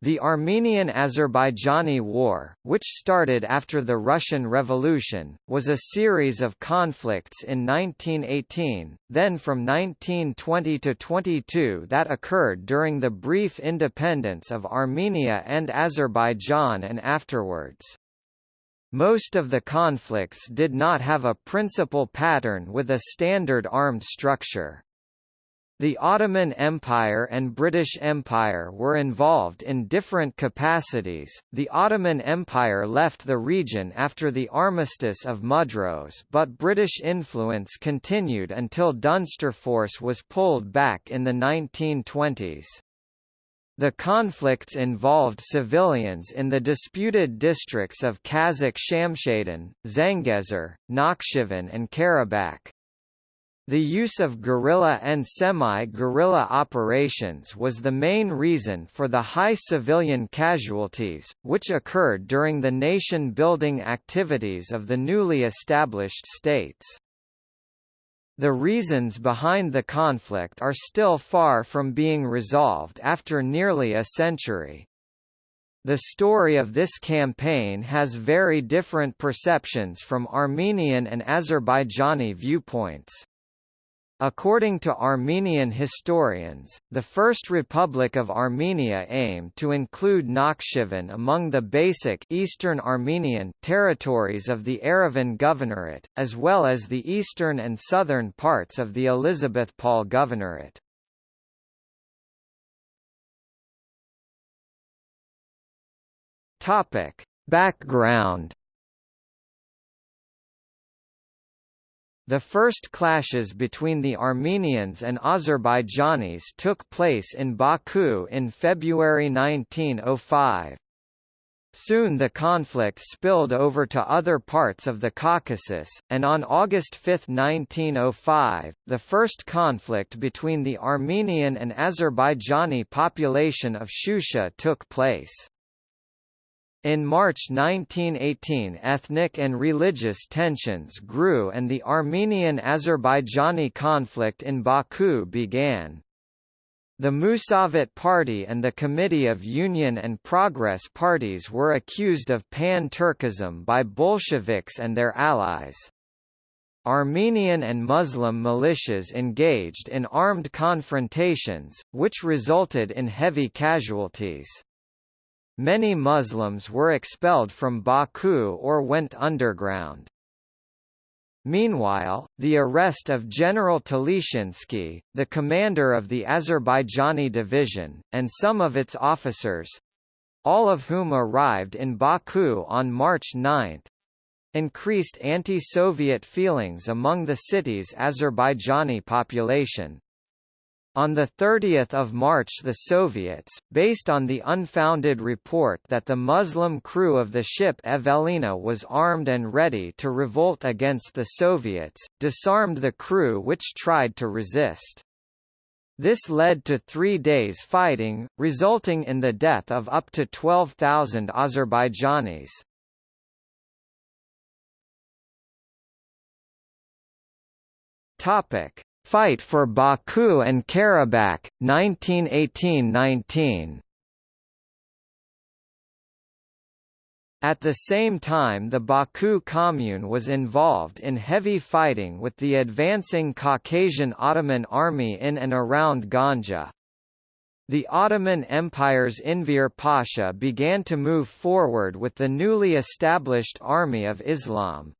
The Armenian–Azerbaijani War, which started after the Russian Revolution, was a series of conflicts in 1918, then from 1920 to 22 that occurred during the brief independence of Armenia and Azerbaijan and afterwards. Most of the conflicts did not have a principal pattern with a standard armed structure. The Ottoman Empire and British Empire were involved in different capacities. The Ottoman Empire left the region after the Armistice of Mudros, but British influence continued until Dunsterforce was pulled back in the 1920s. The conflicts involved civilians in the disputed districts of Kazakh Shamshadan, Zangezur, Nakhchivan and Karabakh. The use of guerrilla and semi-guerrilla operations was the main reason for the high civilian casualties, which occurred during the nation-building activities of the newly established states. The reasons behind the conflict are still far from being resolved after nearly a century. The story of this campaign has very different perceptions from Armenian and Azerbaijani viewpoints. According to Armenian historians, the First Republic of Armenia aimed to include Nakhchivan among the basic Eastern Armenian territories of the Yerevan Governorate, as well as the eastern and southern parts of the Elizabethpol Governorate. Topic: Background The first clashes between the Armenians and Azerbaijanis took place in Baku in February 1905. Soon the conflict spilled over to other parts of the Caucasus, and on August 5, 1905, the first conflict between the Armenian and Azerbaijani population of Shusha took place. In March 1918 ethnic and religious tensions grew and the Armenian-Azerbaijani conflict in Baku began. The Musavat Party and the Committee of Union and Progress parties were accused of pan-Turkism by Bolsheviks and their allies. Armenian and Muslim militias engaged in armed confrontations, which resulted in heavy casualties. Many Muslims were expelled from Baku or went underground. Meanwhile, the arrest of General Talishinsky, the commander of the Azerbaijani division, and some of its officers—all of whom arrived in Baku on March 9, increased anti-Soviet feelings among the city's Azerbaijani population. On 30 March the Soviets, based on the unfounded report that the Muslim crew of the ship Evelina was armed and ready to revolt against the Soviets, disarmed the crew which tried to resist. This led to three days fighting, resulting in the death of up to 12,000 Azerbaijanis. Topic: Fight for Baku and Karabakh, 1918–19 At the same time the Baku Commune was involved in heavy fighting with the advancing Caucasian Ottoman army in and around Ganja. The Ottoman Empire's Enver Pasha began to move forward with the newly established Army of Islam.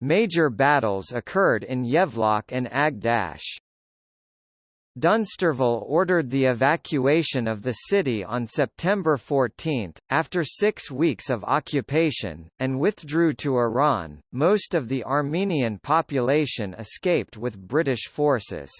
Major battles occurred in Yevlak and Agdash. Dunsterville ordered the evacuation of the city on September 14, after six weeks of occupation, and withdrew to Iran. Most of the Armenian population escaped with British forces.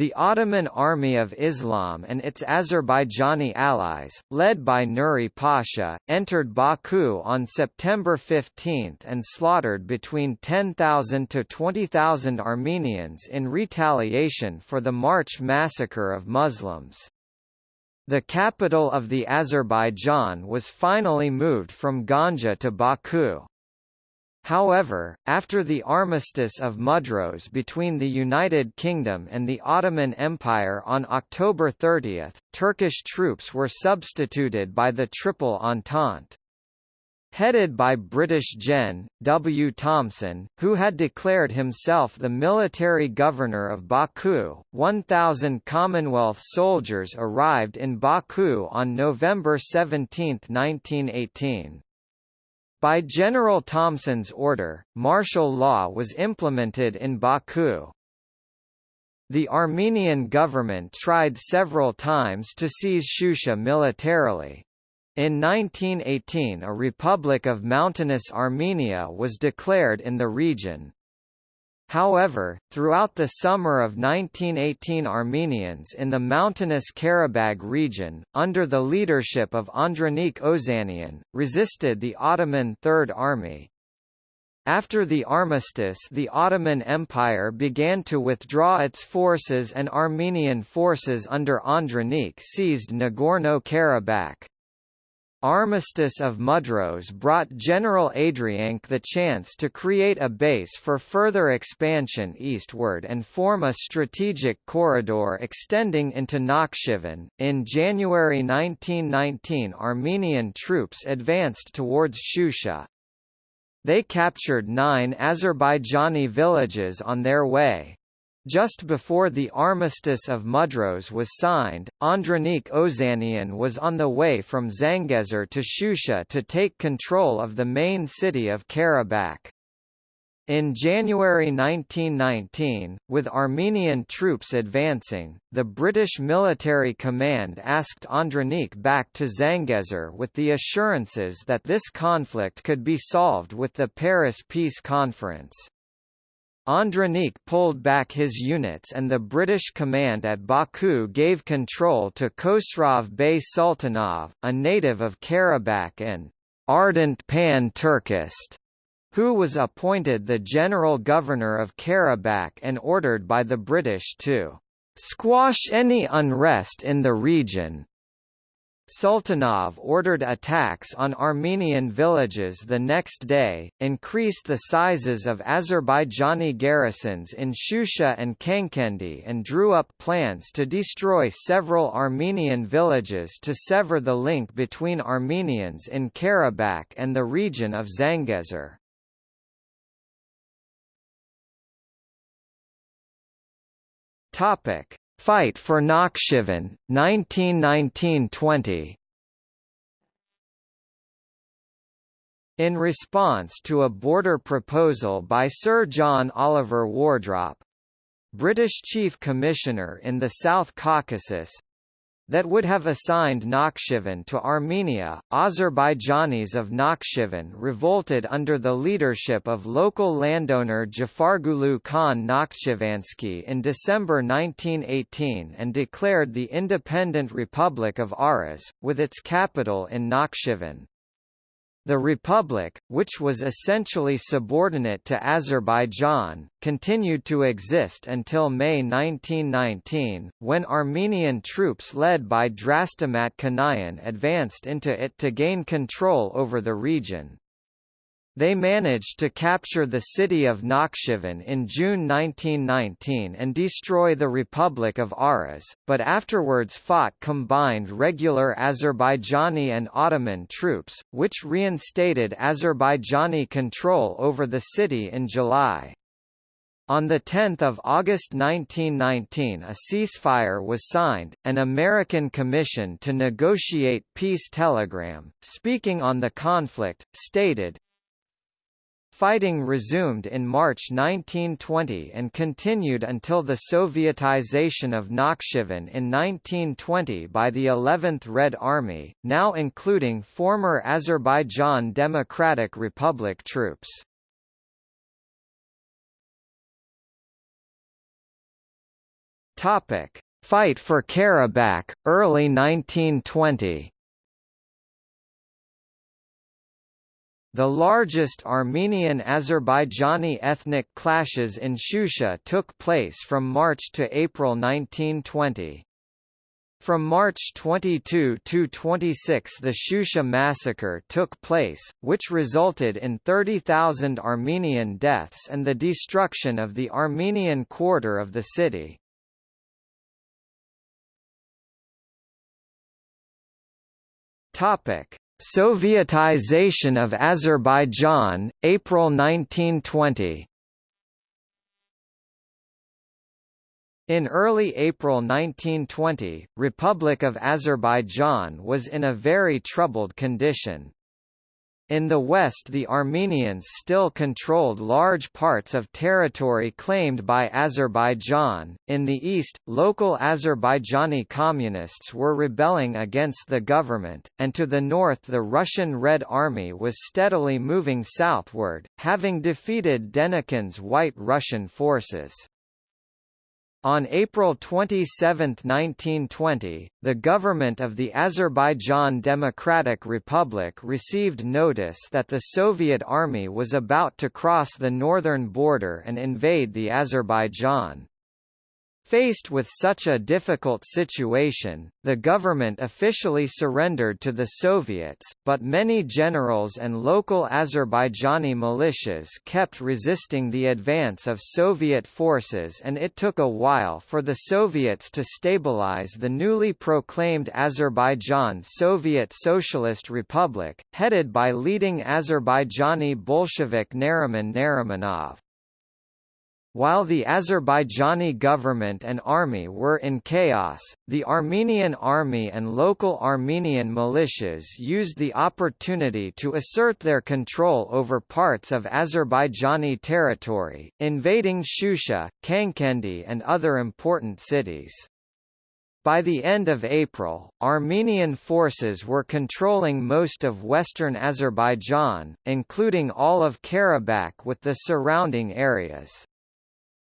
The Ottoman Army of Islam and its Azerbaijani allies, led by Nuri Pasha, entered Baku on September 15 and slaughtered between 10,000 to 20,000 Armenians in retaliation for the March massacre of Muslims. The capital of the Azerbaijan was finally moved from Ganja to Baku. However, after the Armistice of Mudros between the United Kingdom and the Ottoman Empire on October 30, Turkish troops were substituted by the Triple Entente. Headed by British Gen. W. Thompson, who had declared himself the military governor of Baku, 1,000 Commonwealth soldiers arrived in Baku on November 17, 1918. By General Thompson's order, martial law was implemented in Baku. The Armenian government tried several times to seize Shusha militarily. In 1918 a Republic of Mountainous Armenia was declared in the region. However, throughout the summer of 1918 Armenians in the mountainous Karabag region, under the leadership of Andranik Ozanian, resisted the Ottoman Third Army. After the armistice the Ottoman Empire began to withdraw its forces and Armenian forces under Andranik seized Nagorno-Karabakh. Armistice of Mudros brought General Andranik the chance to create a base for further expansion eastward and form a strategic corridor extending into Nakhchivan. In January 1919, Armenian troops advanced towards Shusha. They captured nine Azerbaijani villages on their way. Just before the Armistice of Mudros was signed, Andranik Ozanian was on the way from Zangezur to Shusha to take control of the main city of Karabakh. In January 1919, with Armenian troops advancing, the British military command asked Andranik back to Zangezur with the assurances that this conflict could be solved with the Paris Peace Conference. Andranik pulled back his units and the British command at Baku gave control to Khosrov Bey Sultanov, a native of Karabakh and ardent pan-Turkist, who was appointed the general governor of Karabakh and ordered by the British to squash any unrest in the region, Sultanov ordered attacks on Armenian villages the next day, increased the sizes of Azerbaijani garrisons in Shusha and Kankendi and drew up plans to destroy several Armenian villages to sever the link between Armenians in Karabakh and the region of Zangezur. Fight for Nakhchivan, 1919–20 In response to a border proposal by Sir John Oliver Wardrop, British Chief Commissioner in the South Caucasus, that would have assigned Nakhchivan to Armenia. Azerbaijanis of Nakhchivan revolted under the leadership of local landowner Jafargulu Khan Nakhchivansky in December 1918 and declared the independent Republic of Aras, with its capital in Nakhchivan. The Republic, which was essentially subordinate to Azerbaijan, continued to exist until May 1919, when Armenian troops led by Drastamat Kanayan advanced into it to gain control over the region. They managed to capture the city of Nakhchivan in June 1919 and destroy the Republic of Aras, but afterwards fought combined regular Azerbaijani and Ottoman troops, which reinstated Azerbaijani control over the city in July. On 10 August 1919 a ceasefire was signed, an American commission to negotiate peace telegram, speaking on the conflict, stated, Fighting resumed in March 1920 and continued until the Sovietization of Nakhchivan in 1920 by the 11th Red Army, now including former Azerbaijan Democratic Republic troops. Topic: Fight for Karabakh, early 1920 The largest Armenian-Azerbaijani ethnic clashes in Shusha took place from March to April 1920. From March 22 to 26 the Shusha massacre took place, which resulted in 30,000 Armenian deaths and the destruction of the Armenian quarter of the city. Sovietization of Azerbaijan, April 1920 In early April 1920, Republic of Azerbaijan was in a very troubled condition. In the west the Armenians still controlled large parts of territory claimed by Azerbaijan, in the east, local Azerbaijani communists were rebelling against the government, and to the north the Russian Red Army was steadily moving southward, having defeated Denikin's White Russian forces. On April 27, 1920, the government of the Azerbaijan Democratic Republic received notice that the Soviet army was about to cross the northern border and invade the Azerbaijan. Faced with such a difficult situation, the government officially surrendered to the Soviets, but many generals and local Azerbaijani militias kept resisting the advance of Soviet forces and it took a while for the Soviets to stabilize the newly proclaimed Azerbaijan Soviet Socialist Republic, headed by leading Azerbaijani Bolshevik Nariman Narimanov. While the Azerbaijani government and army were in chaos, the Armenian army and local Armenian militias used the opportunity to assert their control over parts of Azerbaijani territory, invading Shusha, Kankendi and other important cities. By the end of April, Armenian forces were controlling most of western Azerbaijan, including all of Karabakh with the surrounding areas.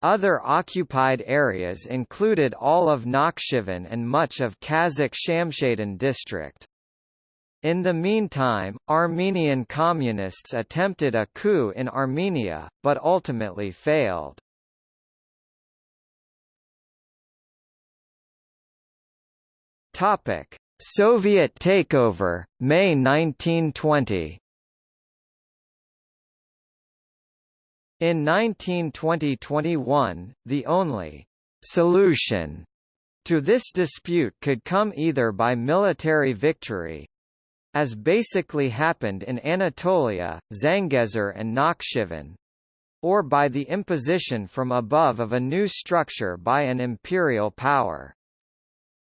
Other occupied areas included all of Nakhchivan and much of Kazakh Shamshadan district. In the meantime, Armenian communists attempted a coup in Armenia, but ultimately failed. Soviet takeover, May 1920 In 1920–21, the only «solution» to this dispute could come either by military victory, as basically happened in Anatolia, Zangezur and Nakhchivan, or by the imposition from above of a new structure by an imperial power.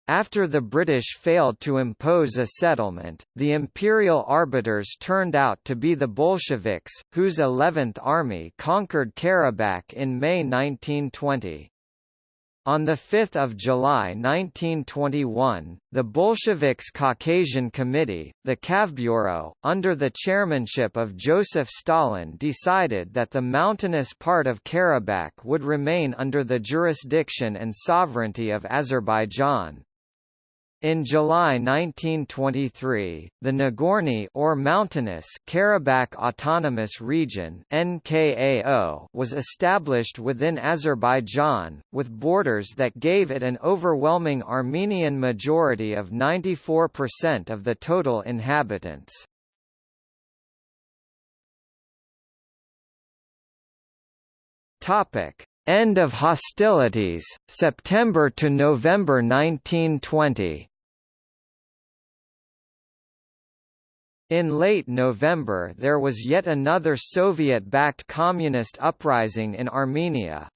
After the British failed to impose a settlement, the imperial arbiters turned out to be the Bolsheviks, whose 11th Army conquered Karabakh in May 1920. On 5 July 1921, the Bolsheviks' Caucasian Committee, the Kavbureau, under the chairmanship of Joseph Stalin decided that the mountainous part of Karabakh would remain under the jurisdiction and sovereignty of Azerbaijan. In July 1923, the Nagorny or Mountainous Karabakh Autonomous Region (NKAO) was established within Azerbaijan, with borders that gave it an overwhelming Armenian majority of 94% of the total inhabitants. Topic: End of hostilities, September to November 1920 In late November there was yet another Soviet-backed communist uprising in Armenia.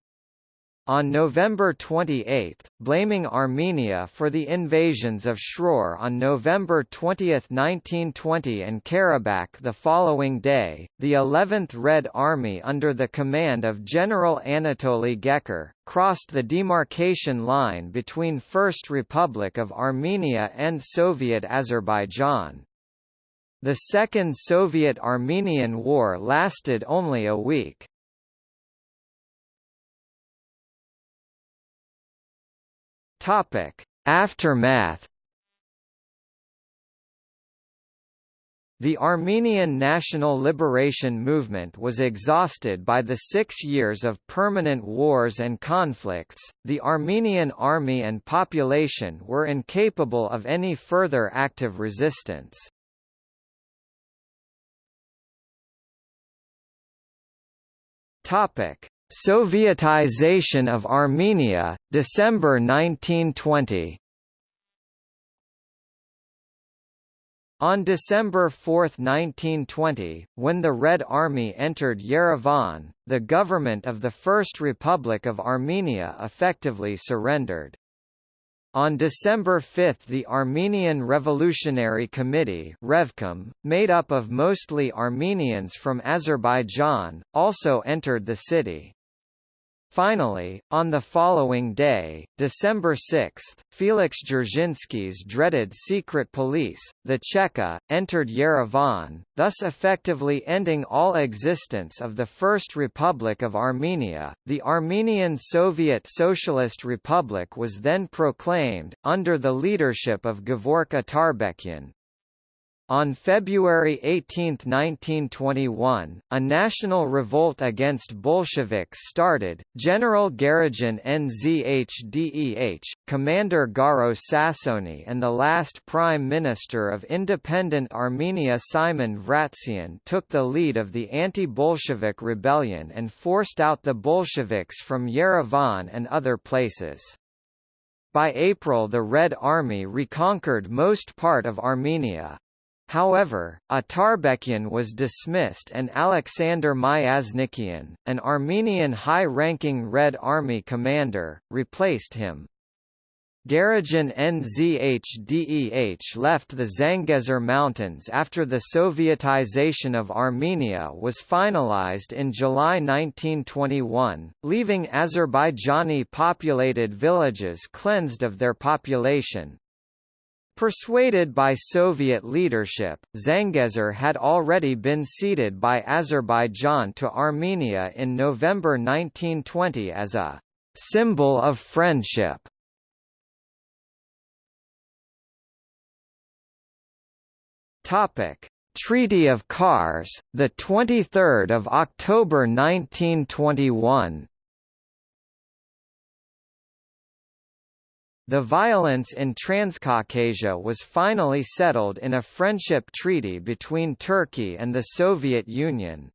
On November 28, blaming Armenia for the invasions of Shror on November 20, 1920 and Karabakh the following day, the 11th Red Army under the command of General Anatoly Gekker, crossed the demarcation line between First Republic of Armenia and Soviet Azerbaijan. The Second Soviet-Armenian War lasted only a week. Topic: Aftermath. The Armenian national liberation movement was exhausted by the six years of permanent wars and conflicts, the Armenian army and population were incapable of any further active resistance. Sovietization of Armenia, December 1920 On December 4, 1920, when the Red Army entered Yerevan, the government of the First Republic of Armenia effectively surrendered. On December 5 the Armenian Revolutionary Committee Revcom, made up of mostly Armenians from Azerbaijan, also entered the city. Finally, on the following day, December 6, Felix Dzerzhinsky's dreaded secret police, the Cheka, entered Yerevan, thus effectively ending all existence of the First Republic of Armenia. The Armenian Soviet Socialist Republic was then proclaimed, under the leadership of Gevork Atarbekyan, on February 18, 1921, a national revolt against Bolsheviks started. General Garegin Nzhdeh, Commander Garo Sassoni, and the last Prime Minister of independent Armenia Simon Vratsian took the lead of the anti-Bolshevik rebellion and forced out the Bolsheviks from Yerevan and other places. By April the Red Army reconquered most part of Armenia. However, Atarbekyan was dismissed and Alexander Myasnikian, an Armenian high-ranking Red Army commander, replaced him. Garegin Nzhdeh left the Zangezur Mountains after the Sovietization of Armenia was finalized in July 1921, leaving Azerbaijani populated villages cleansed of their population, Persuaded by Soviet leadership, Zangezur had already been ceded by Azerbaijan to Armenia in November 1920 as a symbol of friendship. Topic: Treaty of Kars, the 23rd of October 1921. The violence in Transcaucasia was finally settled in a friendship treaty between Turkey and the Soviet Union.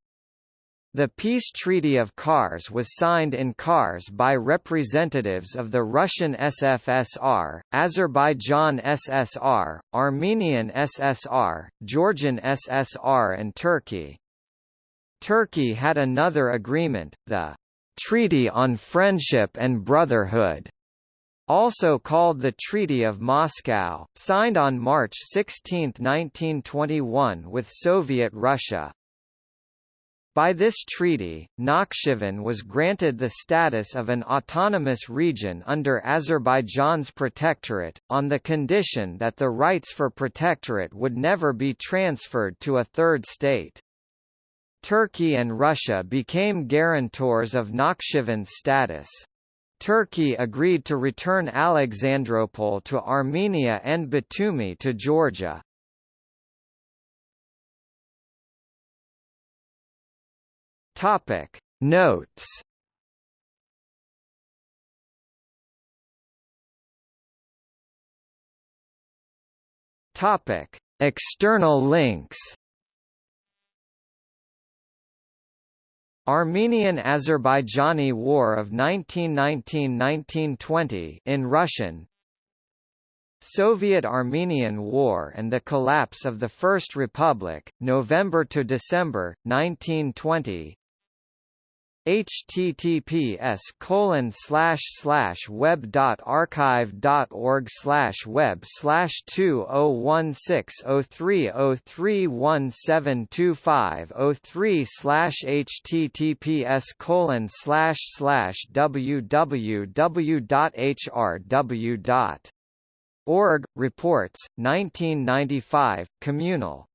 The peace treaty of Kars was signed in Kars by representatives of the Russian SFSR, Azerbaijan SSR, Armenian SSR, Georgian SSR and Turkey. Turkey had another agreement, the Treaty on Friendship and Brotherhood, also called the Treaty of Moscow, signed on March 16, 1921 with Soviet Russia. By this treaty, Nakhchivan was granted the status of an autonomous region under Azerbaijan's protectorate, on the condition that the rights for protectorate would never be transferred to a third state. Turkey and Russia became guarantors of Nakhchivan's status. Turkey agreed to return Alexandropol to Armenia and Batumi to Georgia. Topic Notes Topic External links Armenian-Azerbaijani War of 1919–1920 in Russian Soviet-Armenian War and the collapse of the First Republic, November to December 1920 https colon slash slash web dot archive dot org slash web slash two oh one six oh three oh three one seven two five oh three slash https colon slash slash www dot hrw dot org reports 1995 communal